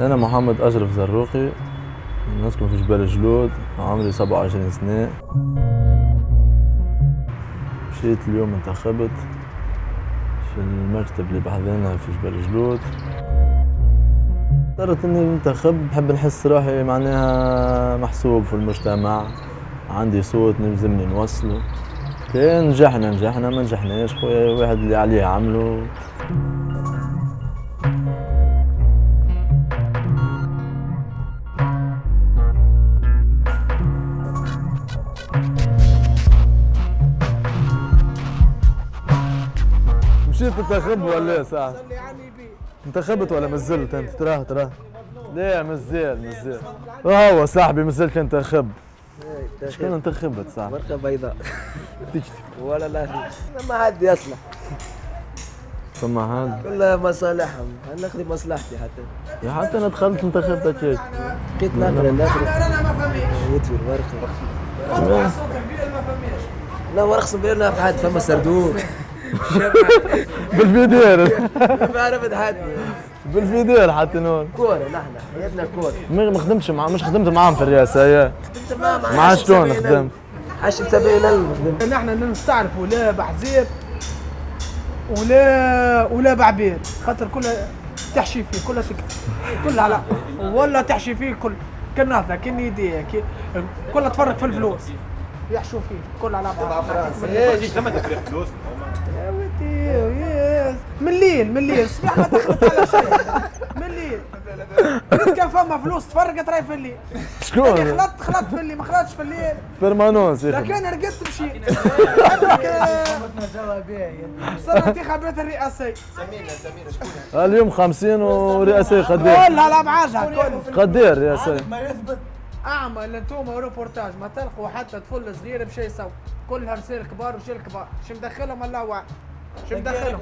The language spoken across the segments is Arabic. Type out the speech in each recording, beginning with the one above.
أنا محمد أشرف زروقي. نسكن في جبال جلود. عمري 27 سنة. مشيت اليوم انتخبت في المكتب اللي بحذينا في جبال جلود. اخترت إني انتخب. بحب نحس روحي معناها محسوب في المجتمع. عندي صوت نلزمني نوصله. كان نجحنا نجحنا ما نجحناش. خويا واحد اللي عليه عمله. مشيت تنتخب ولا إيه ساعة؟ انتخبت ولا مازلت أنت؟ تراه تراه. لا مازال مازال هو صاحبي مازال كان انتخب شكون انتخبت صاحبي؟ ورقة بيضاء. ولا لا ما حد يصلح. ثم هذا كلها مصالحهم. أنا ناخذ مصلحتي حتى؟ يا حتى أنا دخلت انتخبت هيك. بقيت نقرا نقرا يطوي الورقة لا ورقة بينا في حد فما سردوق بالفيدير ما عرفت حد بالفيدير حتى نون كورة نحن. حياتنا كورة. ما ما خدمتش مع مش خدمت معاهم في الرئاسة يا انت ما مع شلون خدمت؟ حشم سبعين ألف. خدمت نحن نستعرفوا لا بحزير ولا ولا بعبير. خاطر كلها تحشي فيه كلها سكت كلها لا ولا تحشي فيه كل كنافة كن يديه كي- كلها تفرق في الفلوس. يحشوا فيه كلها على بعض يا ودي ياس من الليل من الليل الصباح ما دخلت على شيء. من الليل كان فما فلوس تفرقت راي في الليل. شكون؟ خلطت خلطت في الليل ما خلطتش في الليل. بيرمانونس يا أخي لكن رقدت مشيت. صار انتخابات الرئاسية اليوم 50 ورئاسية قدير على بعضها كل قدير رئاسية أعمل أنتم روبورتاج ما تلقوا حتى طفل صغير بشي يسوي. كلها رسائل كبار ورجال كبار شو مدخلهم الله واعلم شو مدخلهم.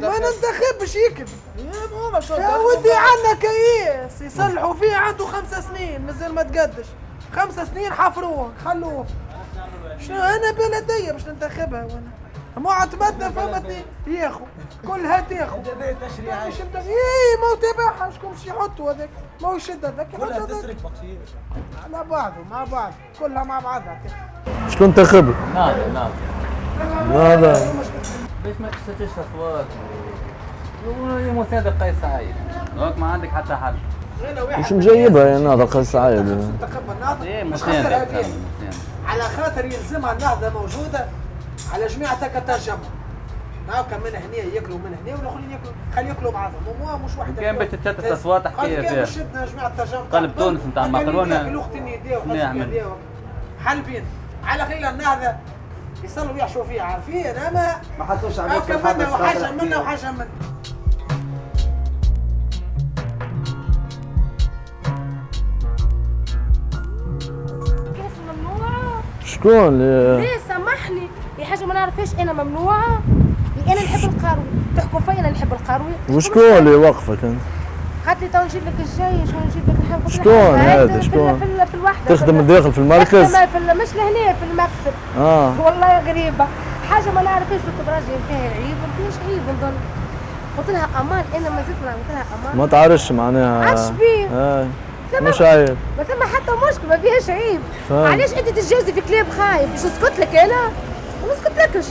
ما ننتخبش يكذب. يا ودي عنا كيس يصلحوا فيه عنده خمس سنين. مازال ما تقدش. خمس سنين حفروه خلوه. شنو أنا بلدية باش ننتخبها وأنا. ما اعتمدنا فما اثنين ياخو كلها تاخو مش مدخ- إيه ما هو تابعها شكون باش يحطوا هذاك؟ ما هو يشد هذاك كلها تسرق على بعضه مع بعض كلها مع بعضها. شكون انتخب؟ ناظر ناظر هذا ليش ما تشتتش أصوات؟ وهي مساعدة قيس سعيد. هوك ما عندك حتى حل. مش مجيبها يا ناظر قيس سعيد؟ إيه مش خاطر على خاطر يلزمها النهضه موجودة على جميع التجمع هاكا من هنا ياكلوا من هنا والآخرين ياكلوا. خلي ياكلوا بعضهم. ومو مش واحد كان باش تتشتت قال كان فيها. شدنا جميع التجمع قلب تونس نتاع المكرونة. الأخت يديه شنو يعمل؟ حلبين على خلال النهضه يصلوا يحشوا فيها. عارفين؟ أما ما حطوش عليك هاكا منا وحاجة منا وحاجة منا؟ شكون؟ اللي ليه سامحني؟ يا حاجة ما نعرفش أنا ممنوعة أنا نحب القاروي تحكم فيا أنا نحب القاروي وشكون اللي وقفك أنت؟ قالت لي تو نجيب لك الجيش ونجيب لك؟ الحب قلت شكون؟ هذا؟ شكون؟ في, ال- في الوحدة. تخدم في ال- داخل في المركز؟ في ال- مش لهنا في المكتب آه. والله غريبة. حاجة ما نعرفش كنت راجل فيها عيب ما فيهاش عيب نظن. قلت لها أمان أنا ما زلت قلت لها أمان. ما تعرفش معناها. بيه. آه. مش عيب. ما ثم حتى مشكلة ما فيهاش عيب. علاش أنت تتجوزي في كلاب خايب. باش نسكت لك أنا؟ ما نسكت لكش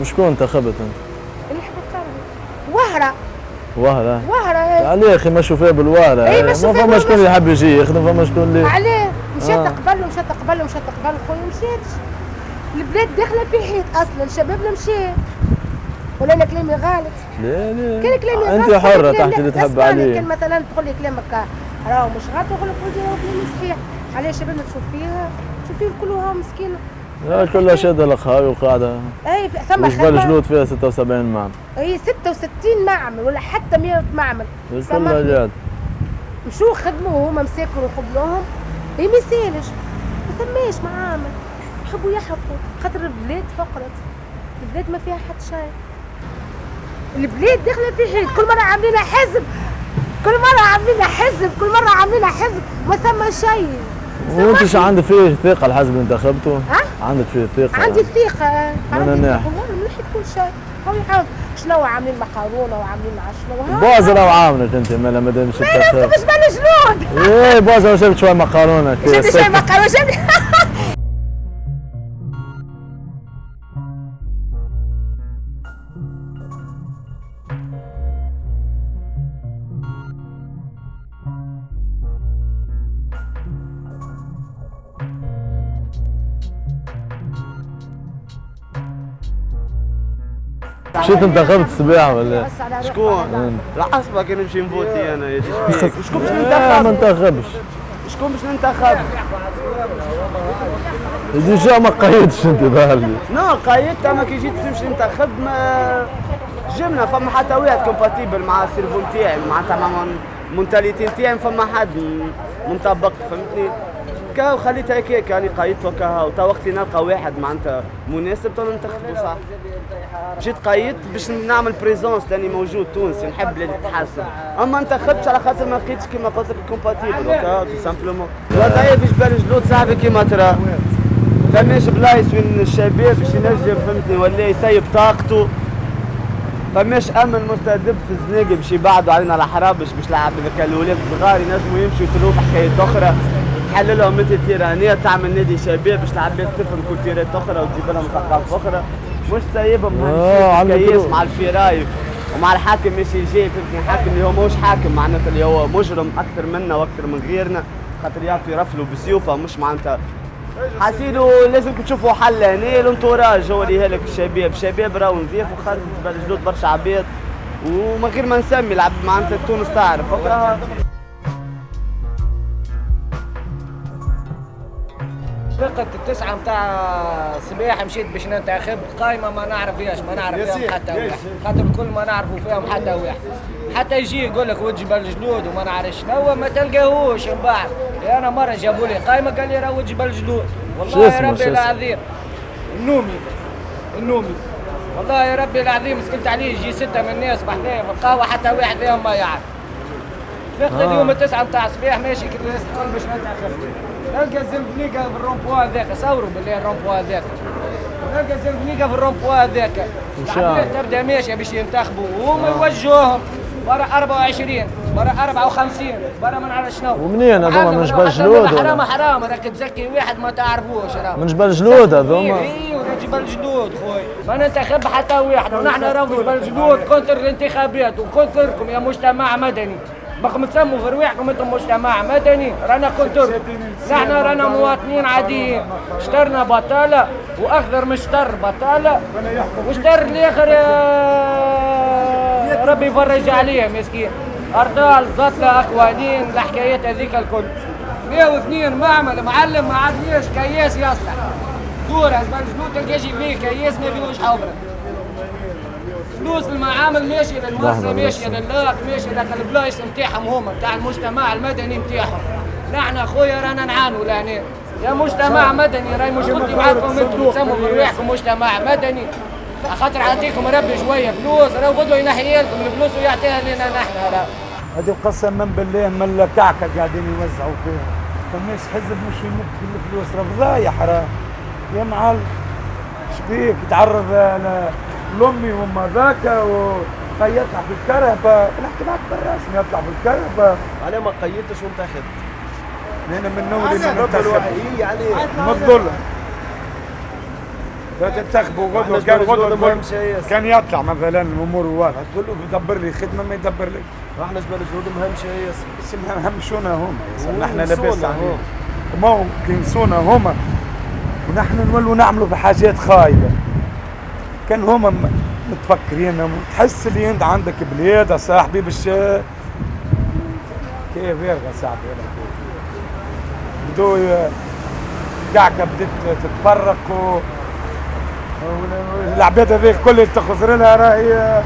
وشكون انتخبت أنت؟ اللي القاروي وهرة. وهرة؟ وهرة هي. عليه أخي ما شوفها بالوهرة. إيه، ما شوفها فما. شكون اللي يحب يجي يخدم فما شكون اللي عليه. مشات آه. قبل مشات قبل مشات قبل خويا مشيتش. البلاد داخلة في حيط أصلا شبابنا مشى ولا أنا كلامي غلط. لا لا. كان كلامي غلط. انت كلامي- تحكي اللي تحب عليه. كان مثلا تقول لي كلامك راهو مش غلط نقول لك كلامي صحيح. عليه شبابنا تشوف فيها تشوف فيهم كلها مسكينة. كلها شادة الخاوي وقاعدة. أي ثم خدمة. جلود فيها 76 معمل. هي 66 معمل ولا حتى 100 معمل. كلها. جاد. مشوا خدموا وهما مساكن وقبلوهم هي ما يسالش ما ثماش معامل يحبوا يحرقوا خاطر البلاد فقرت. البلاد ما فيها حد شيء. البلاد داخلة في حيط. كل مرة عاملين حزب. كل مرة عاملين حزب. كل مرة عاملين حزب. ما ثم شيء. وانت شو عندك فيه ثقة الحزب اللي انتخبته؟ ها؟ عندك فيه عندي ثقة. من عندي. ثقة. والله من ناحية كل شيء. هو يعرف شنو عاملين مقارونه وعاملين عشنو بوزة لو عاملك أنت مالا ما دام مش ما يناسبش بالجنود إيه بوزة وشربت شوي مقارونة كده شفت شوي مقارونه مشيت انتخبت السباحة ولا شكون؟ العصبة نمشي نفوتي أنا يا شكون باش إيه، ما ننتخب؟ انتخبش شكون باش ننتخب؟ déjà ما قيدتش انت ظهر لي non قايدت اما كي جيت تمشي تنتخب ما جبنا فما حتى واحد compatible مع ال cerveau نتاعي معناتها مع ال mentalité نتاعي فما حد منطبق فهمتني كا خليتها هكاك يعني قايدت وكاها وتا وقت نلقى واحد معناتها مناسب تو ننتخبه صح مشيت قايدت باش نعمل présence لاني موجود تونسي نحب بلادي تتحسن أما انتخبتش على خاطر ما لقيتش كيما قلت لك كومباتيبل وكا تو سامبلومون وضعيه في جبال جلود صاحبي كيما ترى. فماش بلايص وين الشباب باش ينجم فهمتني؟ ولا يسيب طاقته. فماش أمن مستهدف في الزناقة باش يبعدوا علينا الحراب باش باش لعب هذاك الاولاد الصغار ينجموا يمشوا يتلوه في حكايات أخرى. تحل لهم مثل تيرانية تعمل نادي شباب باش العباد تفهم كولتيرات أخرى وتجيب لهم ثقافة أخرى. مش سايبهم آه، يتلوه. مع الفراي ومع الحاكم ماشي جاي فهمتني الحاكم اللي هو مش حاكم معناتها اللي هو مجرم أكثر منا وأكثر من غيرنا. خاطر يعطي رفلوا بسيوفه مش معناتها. حاسيلو لازم تشوفوا حل هنا الانتوراج هو اللي هلك الشباب. الشباب راهو نزيف وخرج جلود برشا عباد. ومن غير ما نسمي العبد معناتها تونس تعرف. فرقة التسعة متاع سباحة مشيت باش ننتخب. قايمة ما نعرف فيهاش ما نعرف فيهم حتى واحد. خاطر كل ما نعرفوا فيهم حتى واحد. حتى يجي يقول لك وجه بالجلود وما نعرفش. شنو ما تلقاهوش من بعد. أنا مرة جابوا لي قايمة قال لي راه وجه بالجلود شو والله يا ربي؟ العظيم. النومي النومي. والله يا ربي العظيم سكت عليه يجي ستة من الناس بحذايا في القهوة حتى واحد فيهم ما يعرف. فرقة آه. اليوم التسعة متاع صباح ماشي كي الناس الكل باش ننتخب. نلقى الزنبليقة في الرومبوا هذاك صوروا بالله الرومبوا هذاك نلقى الزنبليقة في الرومبوا هذاك شاء الله. تبدا ماشية باش ينتخبوا وهما يوجهوهم برا 24 برا 54 برا ما نعرف شنو ومنين هذوما من جبل جلود حرام ولا؟ حرام راك تزكي واحد ما تعرفوش راه من جبل جلود هذوما أيوه جبل جلود خويا ما ننتخب حتى واحد ونحن راهو جبل جلود contre الانتخابات و contre كم يا مجتمع مدني بقم تسموا في رواحكم أنتم مجتمع. مدني رانا كونتر نحن رانا مواطنين عاديين. اشترنا بطالة واخضر من شطر بطالة. واشتر الآخر يا ربي يفرج عليه مسكين. أرطال زطلة اخوانين الحكايات هذيك الكل. 102 معمل معلم ما عادليش كياس يصلح دور اسمع الجنود تلقى يجي فيه؟ كياس ما فيهوش حوبره فلوس المعامل ماشي للمرسى لحظة ماشي بس. للاك ماشي لك البلايص نتاعهم هما نتاع المجتمع المدني نتاعهم. نحن أخويا رانا نعانوا لهنا. يا مجتمع مدني راهي مشكلتي معاكم أنتم تسموا في رواحكم مجتمع مدني. خاطر عطيكم ربي شوية فلوس راهو غدوه ينحي لكم الفلوس ويعطيها لنا نحن. راه هذه قسما بالله من الكعكه قاعدين يوزعوا فيها. فماش حزب مش يمد في الفلوس راه فضايح راه. يا معلم شبيك يتعرض ل- لأمي وما ذاك في الكرهبة. نحكي معك بالرسمي يطلع في الكرهبة. أنا ما قيدتش وانتخبت أنا من نوري من رب الواحد يعني. من الظلم. لا تنتخبوا غدوة كان غدوة كان يطلع مثلا الأمور واضحه تقول له بدبر لي خدمة ما يدبر لك إحنا جبال الجنود مهم شيء. بس همشونا هم نحن وينسونا لاباس هم. عليهم ما هو. ينسونا هما ونحن نولوا نعملوا في حاجات خايبة. كان هما متفكرين تحس اللي انت عندك بلاد يا صاحبي باش كيف يرغى صاحبي؟ بدو ي- كعكه بدت تتفرق و العباد هذيك كل اللي تخزر لها راهي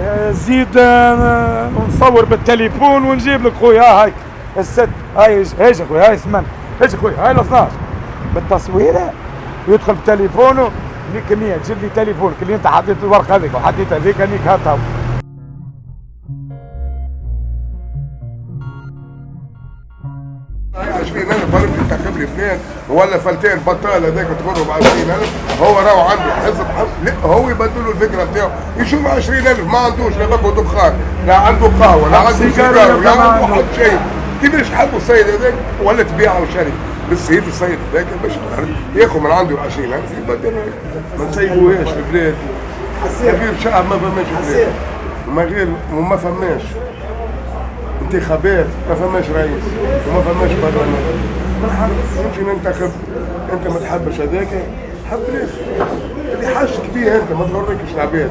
آه، زيد آه، ونصور بالتليفون ونجيب لك خويا ها هاي الست هاي إيش خويا هاي ثمان إيش خويا هاي ال 12 بالتصويره ويدخل بتليفونه ليك 100 تجيب لي تليفونك اللي انت حطيت الورقه هذيك وحطيت هذيك هنيك هاتها لي اثنين ولا فلتين بطال هذاك تغره ب 20000 هو راهو عنده حزب حزب. لا هو يبدل له الفكرة بتاعه. يشوف 20000 ما عندوش لا باكو دخان لا عنده قهوة لا عنده سيجارة لا عنده. حد شيء. كيفاش حبوا السيد هذاك؟ ولا تبيعه وشري بالسيف السيد هذاك باش ياخذ من عنده 20000 يبدل ما نسيبوهاش في البلاد من غير شعب ما فماش بلاد. وما غير وما فماش. انتخابات ما فماش رئيس وما فماش برلمان. يمكن ننتخب انت ما تحبش هذاك حب ليش اللي حاجتك بيه انت ما تغركش العباد.